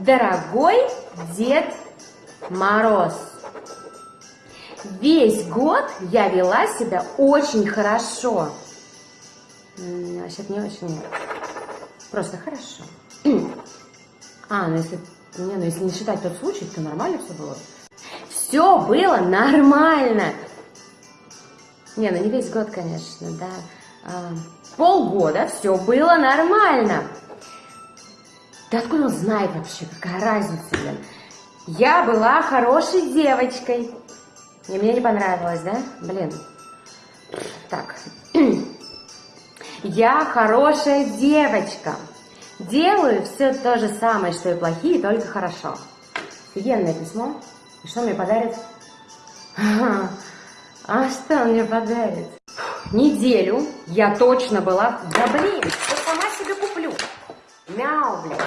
Дорогой Дед Мороз, весь год я вела себя очень хорошо. Вообще не очень, просто хорошо. А, ну если, не, ну если не считать тот случай, то нормально все было. Все было нормально. Не, ну не весь год, конечно, да. А, полгода все было нормально. Да откуда он знает вообще, какая разница, блин? Я была хорошей девочкой. И мне не понравилось, да? Блин. Так. Я хорошая девочка. Делаю все то же самое, что и плохие, только хорошо. Офигенное письмо. И что мне подарит? А что он мне подарит? Неделю я точно была... Да блин, что сама себе куплю. Мяу, блядь.